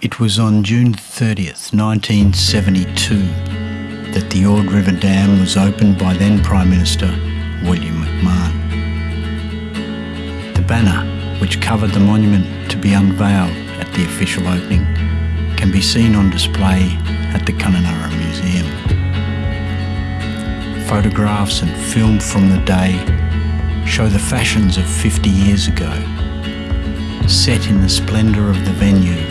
It was on June 30th, 1972, that the Ord River Dam was opened by then Prime Minister William McMahon. The banner, which covered the monument to be unveiled at the official opening, can be seen on display at the Kununurra Museum. Photographs and film from the day show the fashions of 50 years ago, set in the splendour of the venue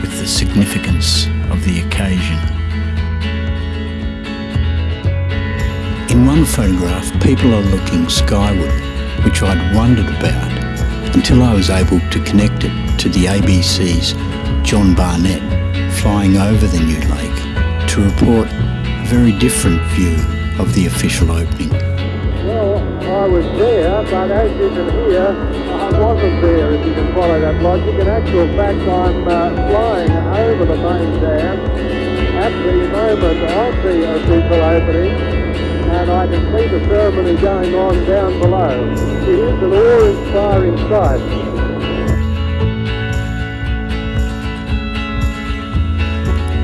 with the significance of the occasion. In one photograph, people are looking skyward, which I'd wondered about until I was able to connect it to the ABC's John Barnett flying over the new lake to report very different view of the official opening. Well, I was there, but as you can hear, I wasn't there, if you can follow that logic. In actual fact, I'm uh, flying over the main dam at the moment of the official opening, and I can see the ceremony going on down below. It is an awe-inspiring sight.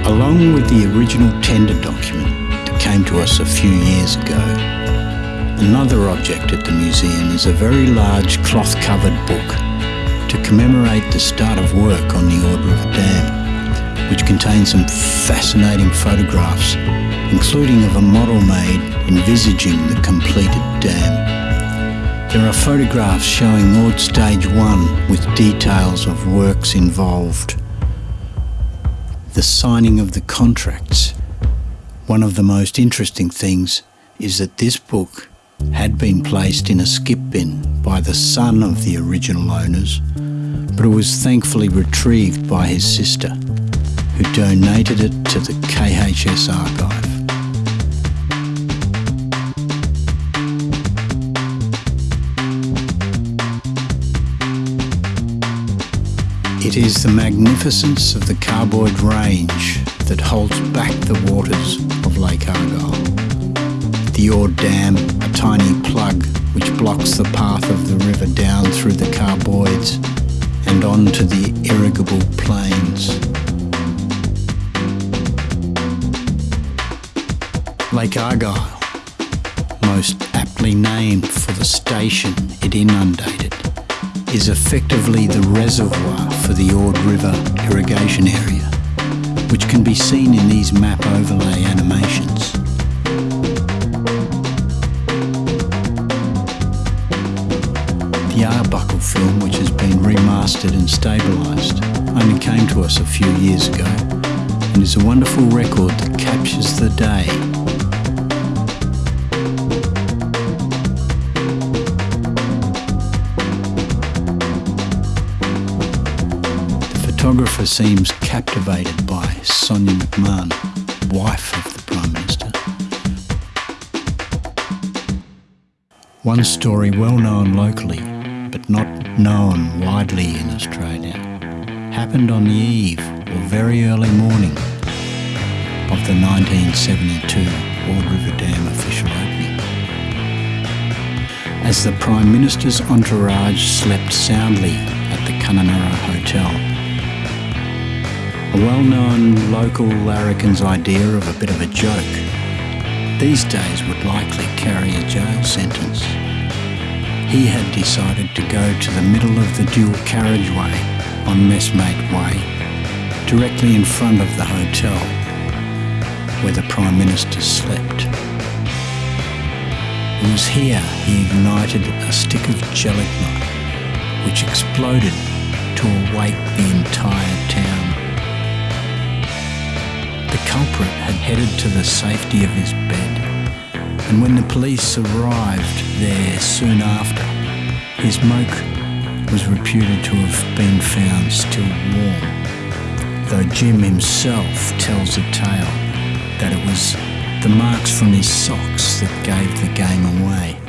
Along with the original tender document came to us a few years ago, another object at the museum is a very large cloth-covered book to commemorate the start of work on the Ord River Dam, which contains some fascinating photographs, including of a model made envisaging the completed dam. There are photographs showing Ord Stage 1 with details of works involved the signing of the contracts. One of the most interesting things is that this book had been placed in a skip bin by the son of the original owners, but it was thankfully retrieved by his sister, who donated it to the KHS archive. It is the magnificence of the Carr Boyd Range that holds back the waters of Lake Argyle. The Ord Dam, a tiny plug which blocks the path of the river down through the Carr Boyds and onto the irrigable plains. Lake Argyle, most aptly named for the station it inundated, is effectively the reservoir for the Ord River irrigation area, which can be seen in these map overlay animations. The Arbuckle film, which has been remastered and stabilised, only came to us a few years ago and is a wonderful record that captures the day photographer seems captivated by Sonia McMahon, wife of the Prime Minister. One story well known locally, but not known widely in Australia, happened on the eve or very early morning of the 1972 Ord River Dam official opening. As the Prime Minister's entourage slept soundly at the Kununurra Hotel, a well-known local larrikin's idea of a bit of a joke, these days would likely carry a jail sentence. He had decided to go to the middle of the dual carriageway on Messmate Way, directly in front of the hotel where the Prime Minister slept. It was here he ignited a stick of gelignite, which exploded to awake the entire town. The culprit had headed to the safety of his bed, and when the police arrived there soon after, his moke was reputed to have been found still warm, though Jim himself tells a tale that it was the marks from his socks that gave the game away.